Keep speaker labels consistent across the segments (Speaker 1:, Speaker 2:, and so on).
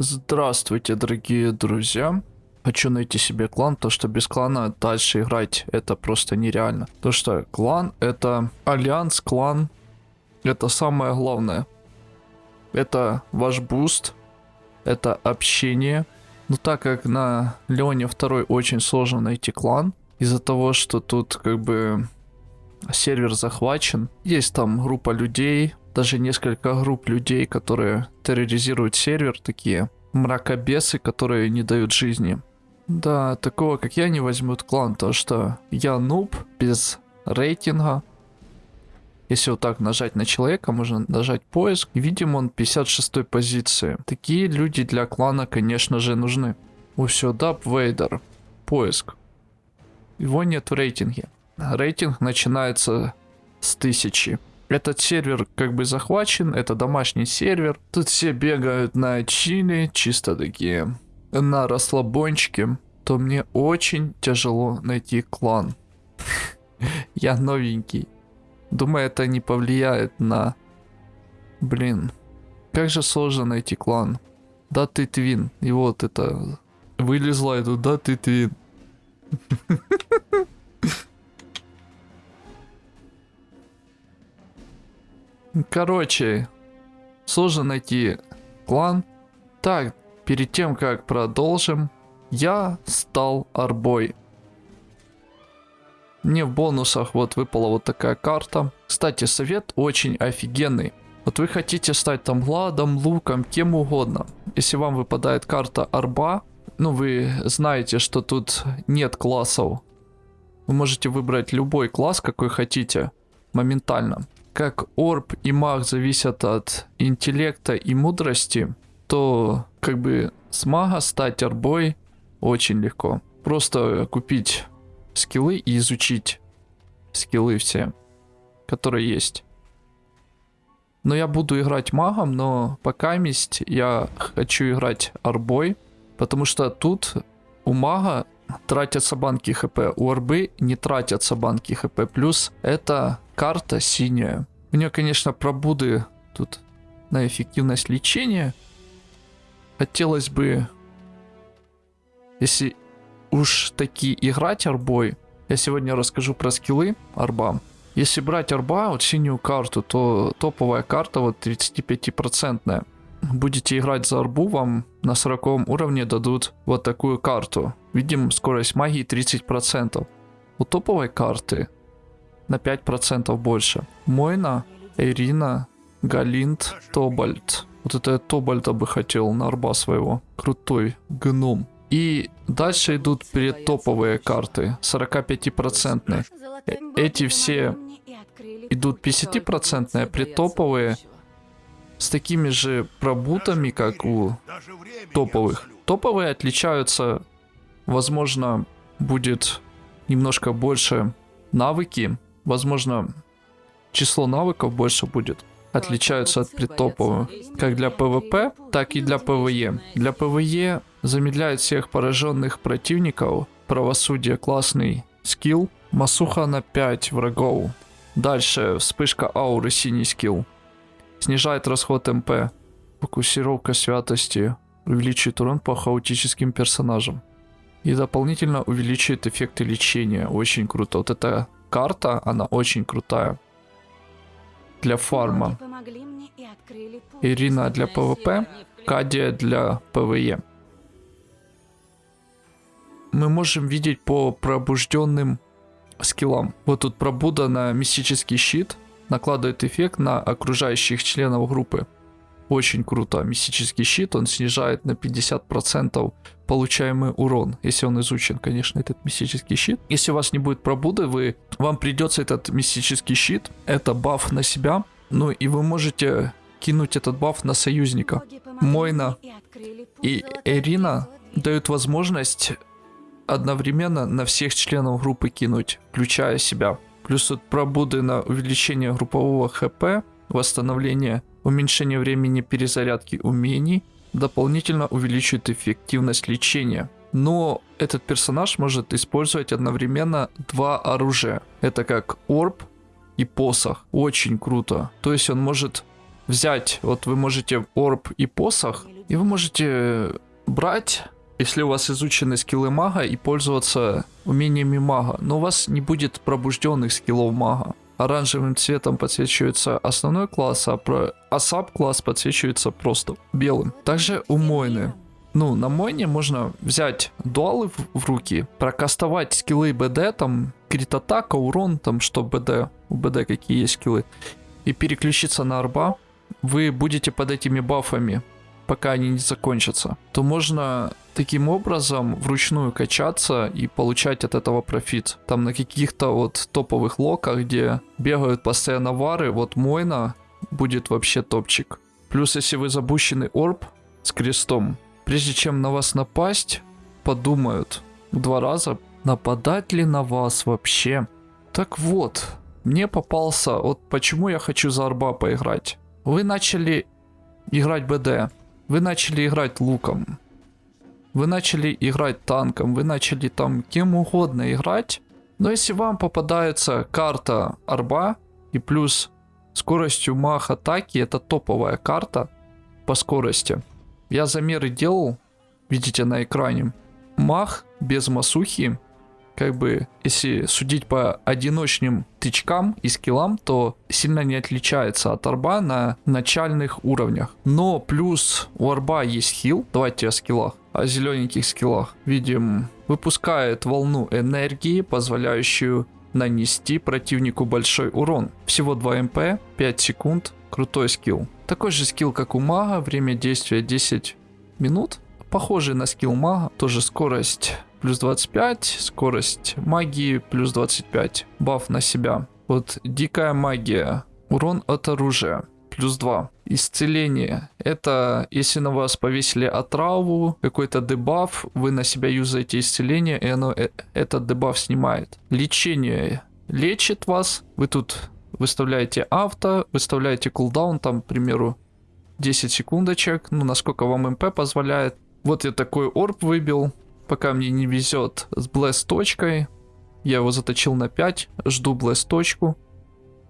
Speaker 1: Здравствуйте, дорогие друзья. Хочу найти себе клан, то что без клана дальше играть это просто нереально. То что клан это альянс, клан это самое главное. Это ваш буст, это общение. Но так как на Леоне 2 очень сложно найти клан, из-за того, что тут как бы сервер захвачен, есть там группа людей, даже несколько групп людей, которые терроризируют сервер, такие мракобесы, которые не дают жизни. Да, такого как я не возьмут клан, то что я нуб без рейтинга. Если вот так нажать на человека, можно нажать поиск. Видим он 56 позиции. Такие люди для клана, конечно же, нужны. О, все, Даб Вейдер. Поиск. Его нет в рейтинге. Рейтинг начинается с тысячи. Этот сервер как бы захвачен, это домашний сервер. Тут все бегают на чили, чисто такие на расслабончике. То мне очень тяжело найти клан. Я новенький. Думаю, это не повлияет на... Блин. Как же сложно найти клан. Да ты твин. И вот это... Вылезла эту, да ты твин. Короче, сложно найти клан. Так, перед тем как продолжим, я стал арбой. Мне в бонусах вот выпала вот такая карта. Кстати, совет очень офигенный. Вот вы хотите стать там ладом, луком, кем угодно. Если вам выпадает карта арба, ну вы знаете, что тут нет классов. Вы можете выбрать любой класс, какой хотите, моментально как орб и маг зависят от интеллекта и мудрости, то как бы с мага стать орбой очень легко. Просто купить скиллы и изучить скиллы все, которые есть. Но я буду играть магом, но пока месть я хочу играть арбой, потому что тут у мага тратятся банки хп, у арбы не тратятся банки хп, плюс это карта синяя. У нее, конечно, пробуды тут на эффективность лечения. Хотелось бы, если уж таки играть арбой, я сегодня расскажу про скиллы арба. Если брать арба, вот синюю карту, то топовая карта вот 35%. Будете играть за арбу, вам на 40 уровне дадут вот такую карту. Видим скорость магии 30%. У топовой карты на 5% больше. Мойна, Ирина, Галинт, Тобальд. Вот это я Тобальда бы хотел на арба своего. Крутой гном. И дальше идут предтоповые карты, 45%. Э, эти все идут 50%, предтоповые с такими же пробутами, как у топовых. Топовые отличаются, возможно, будет немножко больше навыки, Возможно, число навыков больше будет. Отличаются от предтопового. Как для ПВП, так и для ПВЕ. Для ПВЕ замедляет всех пораженных противников. Правосудие классный скилл. Масуха на 5 врагов. Дальше вспышка ауры синий скилл. Снижает расход МП. Фокусировка святости. Увеличивает урон по хаотическим персонажам. И дополнительно увеличивает эффекты лечения. Очень круто. Вот это карта, она очень крутая. Для фарма. Ирина для ПВП, Кадия для ПВЕ. Мы можем видеть по пробужденным скиллам. Вот тут пробуда на мистический щит накладывает эффект на окружающих членов группы. Очень круто. Мистический щит, он снижает на 50% получаемый урон, если он изучен, конечно, этот мистический щит. Если у вас не будет пробуды, вы, вам придется этот мистический щит, это баф на себя, ну и вы можете кинуть этот баф на союзника. Мойна и Эрина дают возможность одновременно на всех членов группы кинуть, включая себя. Плюс тут пробуды на увеличение группового хп, восстановление, уменьшение времени перезарядки умений, дополнительно увеличивает эффективность лечения. Но этот персонаж может использовать одновременно два оружия. Это как орб и посох. Очень круто. То есть он может взять, вот вы можете орб и посох И вы можете брать, если у вас изучены скиллы мага, и пользоваться умениями мага. Но у вас не будет пробужденных скиллов мага. Оранжевым цветом подсвечивается основной класс, а, про... а саб-класс подсвечивается просто белым. Также у Мойны. Ну, на Мойне можно взять дуалы в, в руки, прокастовать скиллы БД, там, крит атака, урон, там, что БД, у БД какие есть скиллы, и переключиться на арба. Вы будете под этими бафами пока они не закончатся, то можно таким образом вручную качаться и получать от этого профит. Там на каких-то вот топовых локах, где бегают постоянно вары, вот Мойна будет вообще топчик. Плюс, если вы забущенный орб с крестом, прежде чем на вас напасть, подумают два раза, нападать ли на вас вообще. Так вот, мне попался, вот почему я хочу за арба поиграть. Вы начали играть БД, вы начали играть луком. Вы начали играть танком. Вы начали там кем угодно играть. Но если вам попадается карта арба и плюс скоростью мах атаки, это топовая карта по скорости. Я замеры делал, видите на экране. Мах без масухи как бы, если судить по одиночным тычкам и скиллам, то сильно не отличается от арба на начальных уровнях. Но плюс у арба есть хил, давайте о скиллах, о зелененьких скиллах. Видим, выпускает волну энергии, позволяющую нанести противнику большой урон. Всего 2 МП, 5 секунд, крутой скилл. Такой же скилл, как у мага, время действия 10 минут. Похожий на скилл мага, тоже скорость плюс 25, скорость магии плюс 25, баф на себя. Вот дикая магия, урон от оружия плюс 2. Исцеление. Это если на вас повесили отраву, какой-то дебаф, вы на себя юзаете исцеление, и оно э, этот дебаф снимает. Лечение. Лечит вас. Вы тут выставляете авто, выставляете кулдаун, там, к примеру, 10 секундочек, ну, насколько вам МП позволяет. Вот я такой орб выбил, пока мне не везет с блэс точкой. Я его заточил на 5, жду блэс точку.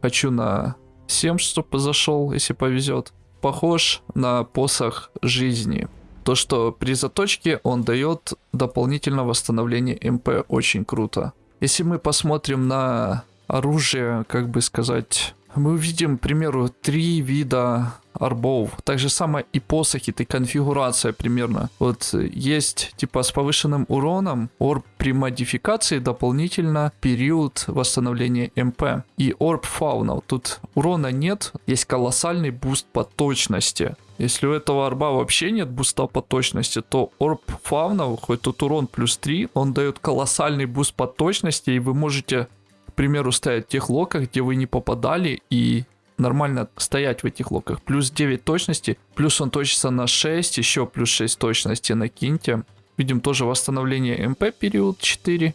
Speaker 1: Хочу на 7, чтобы зашел, если повезет. Похож на посох жизни. То, что при заточке он дает дополнительное восстановление МП, очень круто. Если мы посмотрим на оружие, как бы сказать, мы увидим, к примеру, три вида арбов. Так же самое и посохи, это конфигурация примерно. Вот есть типа с повышенным уроном орб при модификации дополнительно период восстановления МП. И орб фауна. Тут урона нет, есть колоссальный буст по точности. Если у этого арба вообще нет буста по точности, то орб фауна, хоть тут урон плюс 3, он дает колоссальный буст по точности, и вы можете к примеру, стоять в тех локах, где вы не попадали, и нормально стоять в этих локах. Плюс 9 точности, плюс он точится на 6, еще плюс 6 точности накиньте. Видим тоже восстановление МП период 4.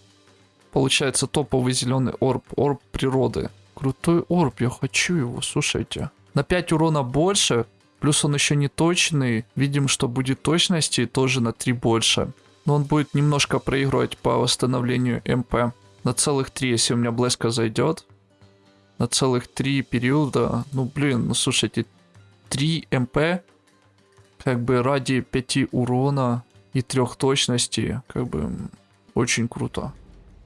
Speaker 1: Получается топовый зеленый орб, орб природы. Крутой орб, я хочу его, слушайте. На 5 урона больше, плюс он еще не точный. Видим, что будет точности тоже на 3 больше. Но он будет немножко проигрывать по восстановлению МП. На целых 3, если у меня блеска зайдет на целых три периода. Ну, блин, ну слушайте, 3 МП, как бы ради 5 урона и 3 точности, как бы очень круто.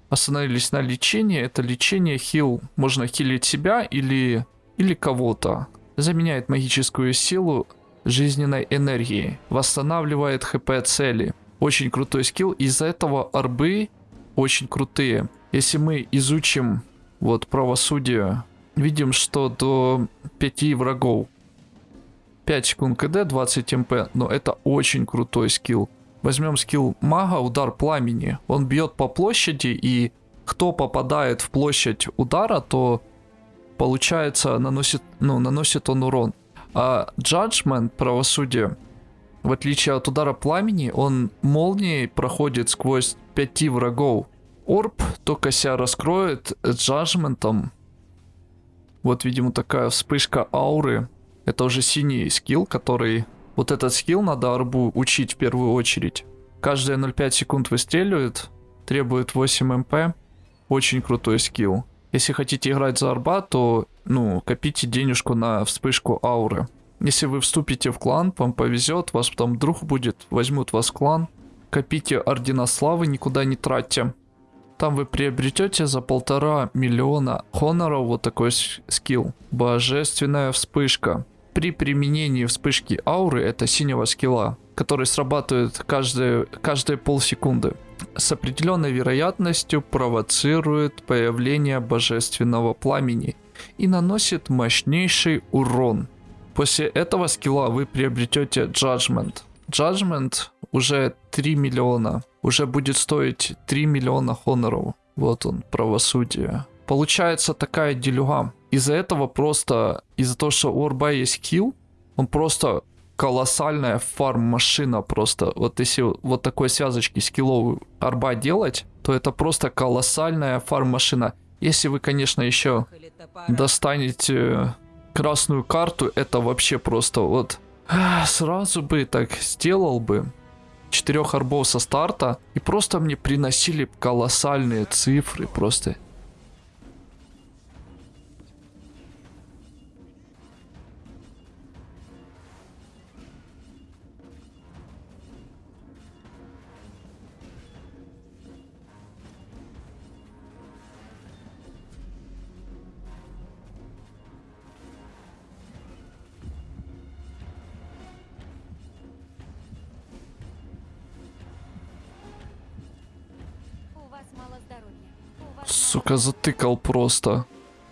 Speaker 1: Остановились на лечении. Это лечение хил. Можно хилить себя или, или кого-то. Заменяет магическую силу жизненной энергии. Восстанавливает хп цели. Очень крутой скилл. Из-за этого арбы очень крутые. Если мы изучим вот правосудие. Видим, что до 5 врагов 5 секунд КД, 20 МП, но это очень крутой скилл. Возьмем скилл мага, удар пламени. Он бьет по площади, и кто попадает в площадь удара, то получается наносит, ну, наносит он урон. А Judgment, правосудие, в отличие от удара пламени, он молнией проходит сквозь 5 врагов. Орб только себя раскроет джаджментом. Вот, видимо, такая вспышка ауры. Это уже синий скилл, который... Вот этот скилл надо арбу учить в первую очередь. Каждые 0,5 секунд выстреливает, требует 8 МП. Очень крутой скилл. Если хотите играть за арба, то, ну, копите денежку на вспышку ауры. Если вы вступите в клан, вам повезет, вас потом друг будет, возьмут вас в клан. Копите ордена славы, никуда не тратьте. Там вы приобретете за полтора миллиона хоноров вот такой скилл. Божественная вспышка. При применении вспышки ауры, это синего скилла, который срабатывает каждые, каждые полсекунды, с определенной вероятностью провоцирует появление божественного пламени и наносит мощнейший урон. После этого скилла вы приобретете Judgment. Judgment уже 3 миллиона. Уже будет стоить 3 миллиона хоноров. Вот он, правосудие. Получается такая делюга. Из-за этого просто, из-за того, что у Орба есть килл, он просто колоссальная фарм-машина просто. Вот если вот такой связочки скилловую арба делать, то это просто колоссальная фарм-машина. Если вы, конечно, еще достанете красную карту, это вообще просто вот... Сразу бы так сделал бы. Четырех арбов со старта. И просто мне приносили колоссальные цифры. Просто Сука, затыкал просто.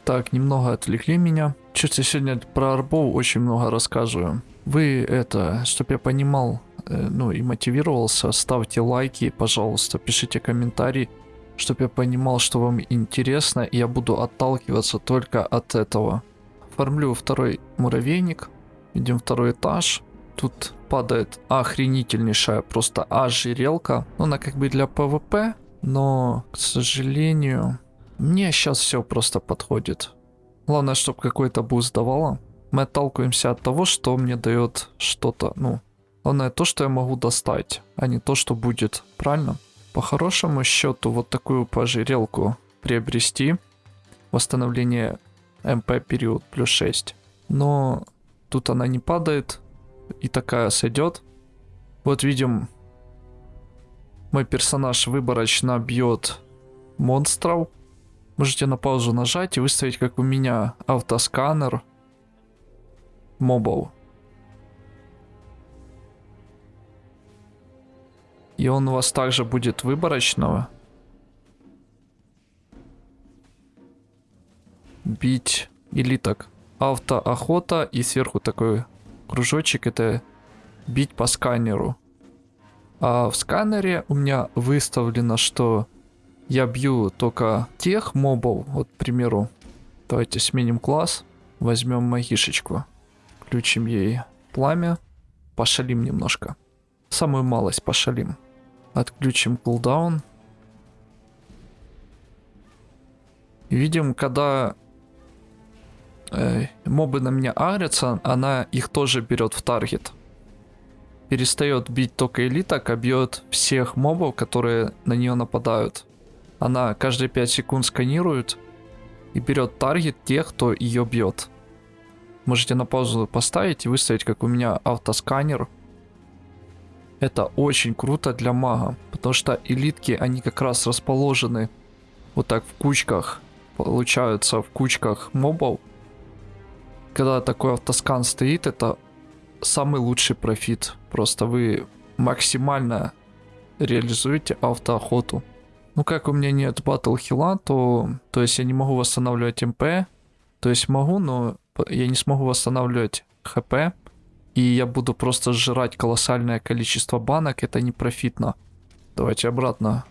Speaker 1: Так, немного отвлекли меня. Чуть я сегодня про арбов очень много рассказываю. Вы это, чтобы я понимал, э, ну и мотивировался, ставьте лайки, пожалуйста, пишите комментарии, чтобы я понимал, что вам интересно, и я буду отталкиваться только от этого. Оформлю второй муравейник. Видим второй этаж. Тут падает охренительнейшая просто ожерелка. Ну, она как бы для ПВП, но, к сожалению, мне сейчас все просто подходит. Главное, чтобы какой-то буст давало. Мы отталкиваемся от того, что мне дает что-то. Ну, главное то, что я могу достать, а не то, что будет. Правильно? По хорошему счету, вот такую ожерелку приобрести. Восстановление МП период плюс 6. Но тут она не падает. И такая сойдет. Вот видим, мой персонаж выборочно бьет монстров. Можете на паузу нажать и выставить, как у меня, автосканер мобов. И он у вас также будет выборочного. Бить или так. Автоохота и сверху такой кружочек это бить по сканеру. А в сканере у меня выставлено, что я бью только тех мобов. Вот, к примеру, давайте сменим класс. Возьмем магишечку. Включим ей пламя. Пошалим немножко. Самую малость пошалим. Отключим кулдаун. Видим, когда э, мобы на меня агрятся, она их тоже берет в таргет перестает бить только элиток, а бьет всех мобов, которые на нее нападают. Она каждые 5 секунд сканирует и берет таргет тех, кто ее бьет. Можете на паузу поставить и выставить, как у меня автосканер. Это очень круто для мага, потому что элитки, они как раз расположены вот так в кучках, получаются в кучках мобов. Когда такой автоскан стоит, это самый лучший профит. Просто вы максимально реализуете автоохоту. Ну как у меня нет батл хила, то, то есть я не могу восстанавливать МП. То есть могу, но я не смогу восстанавливать ХП. И я буду просто сжирать колоссальное количество банок. Это не профитно. Давайте обратно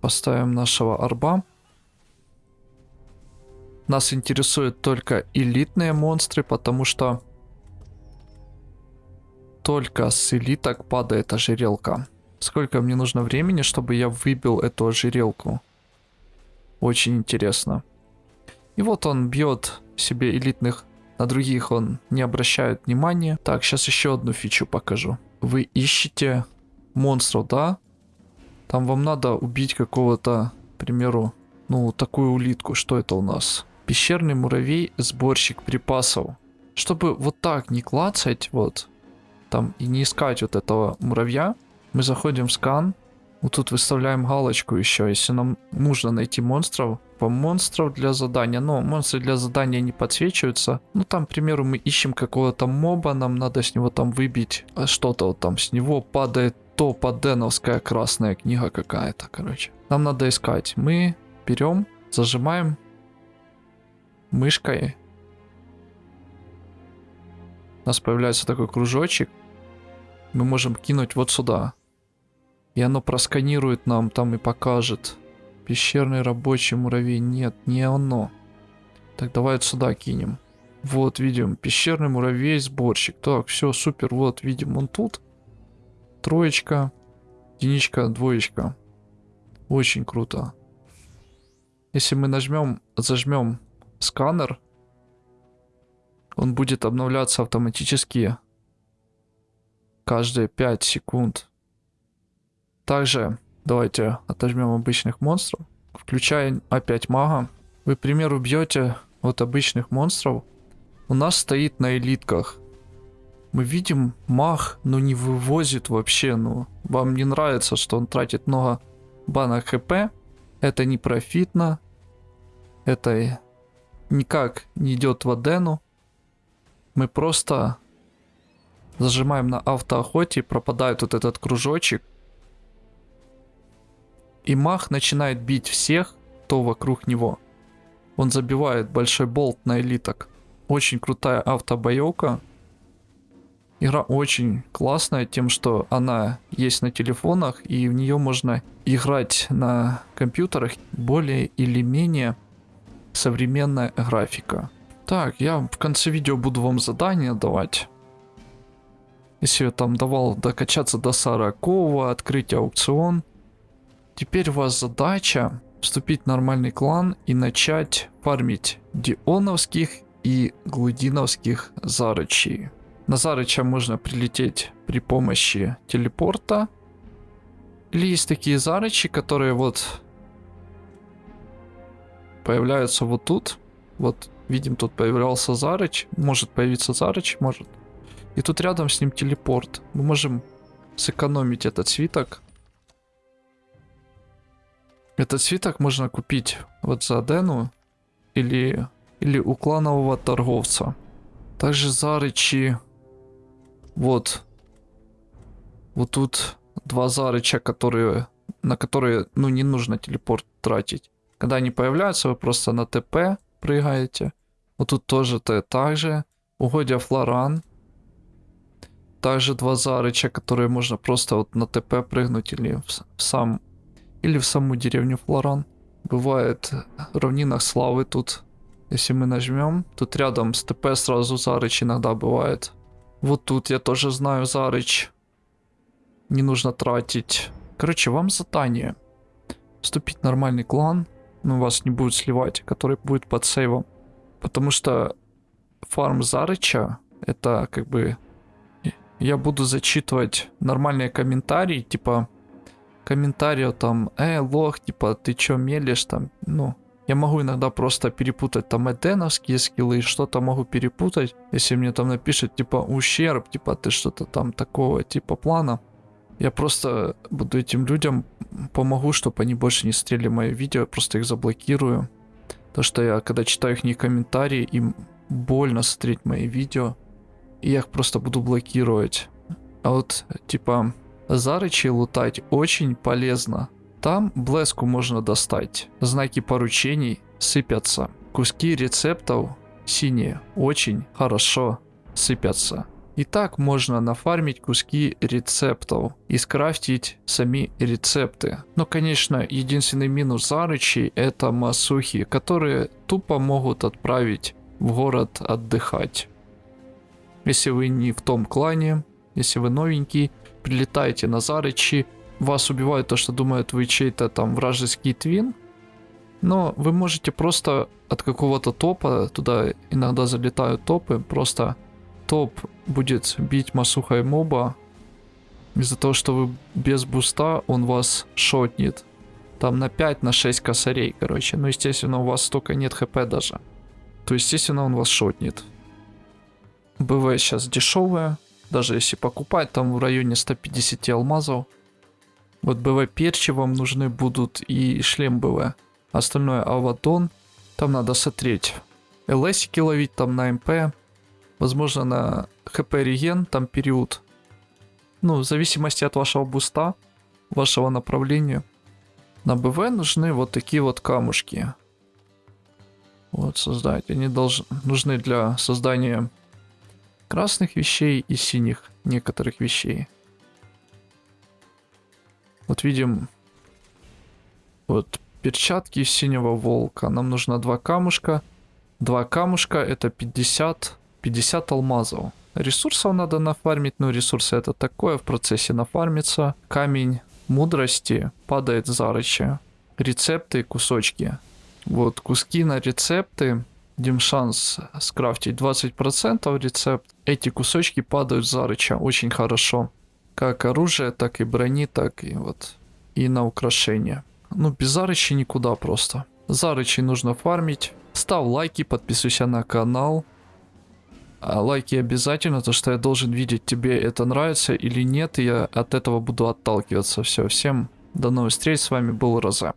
Speaker 1: поставим нашего арба. Нас интересуют только элитные монстры, потому что только с элиток падает ожерелка. Сколько мне нужно времени, чтобы я выбил эту ожерелку? Очень интересно. И вот он бьет себе элитных, на других он не обращает внимания. Так, сейчас еще одну фичу покажу. Вы ищете монстров, да? Там вам надо убить какого-то, к примеру, ну, такую улитку. Что это у нас? Пещерный муравей, сборщик припасов. Чтобы вот так не клацать, вот, там, и не искать вот этого муравья, мы заходим в скан, вот тут выставляем галочку еще, если нам нужно найти монстров, по монстров для задания, но монстры для задания не подсвечиваются. Ну там, к примеру, мы ищем какого-то моба, нам надо с него там выбить а что-то вот там, с него падает топа деновская красная книга какая-то, короче. Нам надо искать. Мы берем, зажимаем мышкой. У нас появляется такой кружочек. Мы можем кинуть вот сюда. И оно просканирует нам там и покажет. Пещерный рабочий муравей. Нет, не оно. Так, давай вот сюда кинем. Вот, видим, пещерный муравей, сборщик. Так, все, супер, вот, видим, он тут. Троечка, единичка, двоечка. Очень круто. Если мы нажмем, зажмем сканер, он будет обновляться автоматически каждые 5 секунд. Также давайте отожмем обычных монстров. Включая опять мага. Вы, к примеру, бьете вот обычных монстров. У нас стоит на элитках. Мы видим маг, но не вывозит вообще. Ну, вам не нравится, что он тратит много банок хп. Это не профитно. Это никак не идет в Адену. Мы просто зажимаем на автоохоте, пропадает вот этот кружочек. И мах начинает бить всех, кто вокруг него. Он забивает большой болт на элиток. Очень крутая автобоевка. Игра очень классная тем, что она есть на телефонах, и в нее можно играть на компьютерах более или менее современная графика. Так, я в конце видео буду вам задание давать. Если там давал докачаться до 40, открыть аукцион. Теперь у вас задача вступить в нормальный клан и начать фармить дионовских и глудиновских зарычей. На зарыча можно прилететь при помощи телепорта. Или есть такие зарычи, которые вот появляются вот тут. Вот видим, тут появлялся Зарыч. Может появиться Зарыч, может. И тут рядом с ним телепорт. Мы можем сэкономить этот свиток. Этот свиток можно купить вот за Дену или, или у кланового торговца. Также Зарычи. Вот. Вот тут два Зарыча, которые, на которые ну не нужно телепорт тратить. Когда они появляются, вы просто на ТП прыгаете. Вот тут тоже то так же. Угодья Флоран. Также два зарыча, которые можно просто вот на ТП прыгнуть или в, в сам или в саму деревню Флоран. Бывает в равнинах славы тут. Если мы нажмем, тут рядом с ТП сразу зарыч иногда бывает. Вот тут я тоже знаю зарыч. Не нужно тратить. Короче, вам задание. Вступить в нормальный клан ну, вас не будет сливать, который будет под сейвом. Потому что фарм Зарыча, это как бы... Я буду зачитывать нормальные комментарии, типа... Комментарии там, э, лох, типа, ты чё мелешь там, ну... Я могу иногда просто перепутать там эденовские скиллы, что-то могу перепутать, если мне там напишет, типа, ущерб, типа, ты что-то там такого, типа, плана. Я просто буду этим людям помогу, чтобы они больше не стрели мои видео, просто их заблокирую. То, что я, когда читаю их комментарии, им больно смотреть мои видео, и я их просто буду блокировать. А вот, типа, зарычи лутать очень полезно. Там блеску можно достать. Знаки поручений сыпятся. Куски рецептов синие очень хорошо сыпятся. И так можно нафармить куски рецептов и скрафтить сами рецепты. Но конечно единственный минус Зарычи это масухи, которые тупо могут отправить в город отдыхать. Если вы не в том клане, если вы новенький, прилетаете на Зарычи, вас убивают то, что думают вы чей-то там вражеский твин, но вы можете просто от какого-то топа, туда иногда залетают топы, просто топ будет бить Масухай моба, из-за того, что вы без буста, он вас шотнет. Там на 5, на 6 косарей, короче. Ну, естественно, у вас столько нет хп даже. То, естественно, он вас шотнет. БВ сейчас дешевая. Даже если покупать, там в районе 150 алмазов. Вот БВ перчи вам нужны будут и шлем БВ. Остальное Авадон. Там надо смотреть. ЛСики ловить там на МП. Возможно на ХП реген там период. Ну, в зависимости от вашего буста, вашего направления. На БВ нужны вот такие вот камушки. Вот создать. Они должны, нужны для создания красных вещей и синих некоторых вещей. Вот видим вот перчатки синего волка. Нам нужно два камушка. Два камушка это 50, 50 алмазов. Ресурсов надо нафармить, но ресурсы это такое, в процессе нафармится. Камень мудрости падает зарыча. Рецепты, кусочки. Вот, куски на рецепты. Дим шанс скрафтить 20% рецепт. Эти кусочки падают зарыча очень хорошо. Как оружие, так и брони, так и вот и на украшения. Ну, без зарычи никуда просто. Зарычи нужно фармить. Ставь лайки, подписывайся на канал. А лайки обязательно, то что я должен видеть, тебе это нравится или нет, и я от этого буду отталкиваться. Все, всем до новых встреч, с вами был Роза.